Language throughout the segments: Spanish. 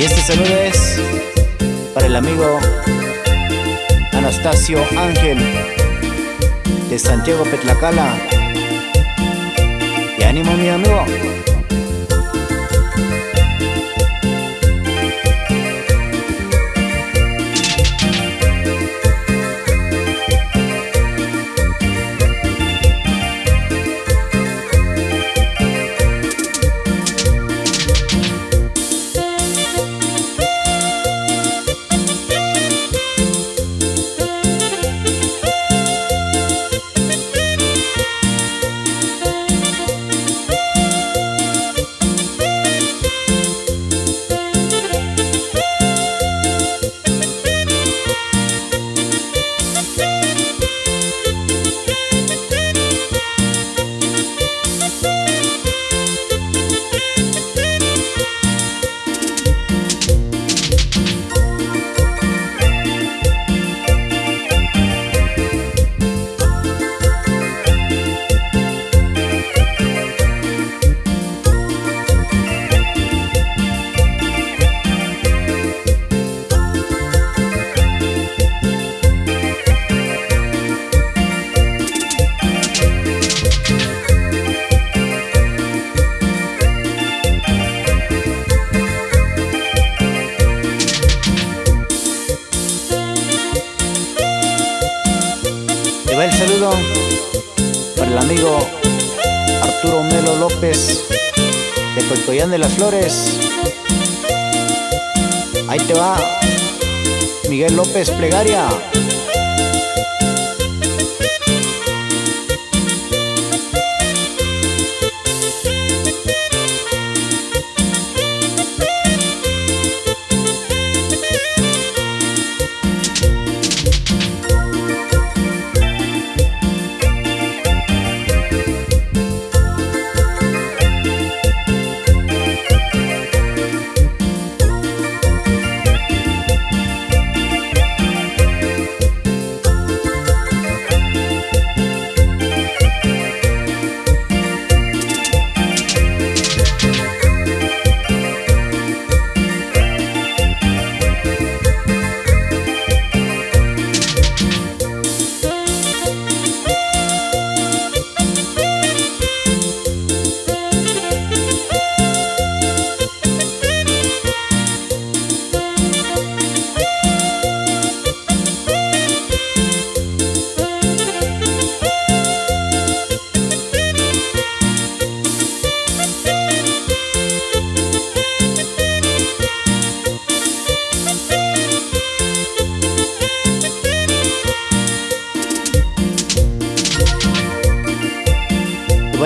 Y este saludo es para el amigo Anastasio Ángel de Santiago Petlacala. Y ánimo mi amigo. Va el saludo para el amigo Arturo Melo López de Coicoyán de las Flores. Ahí te va Miguel López Plegaria.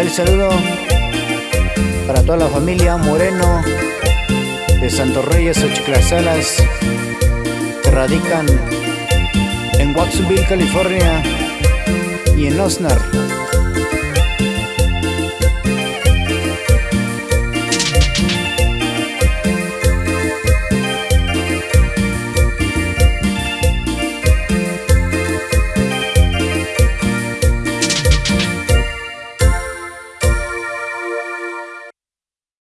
El saludo para toda la familia Moreno de Santos Reyes, Ochiclasalas, que radican en Watsonville, California y en Osnar.